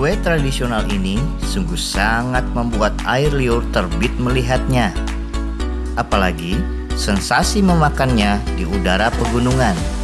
Kue tradisional ini sungguh sangat membuat air liur terbit melihatnya. Apalagi sensasi memakannya di udara pegunungan.